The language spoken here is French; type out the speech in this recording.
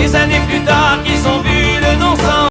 des années plus tard qu'ils ont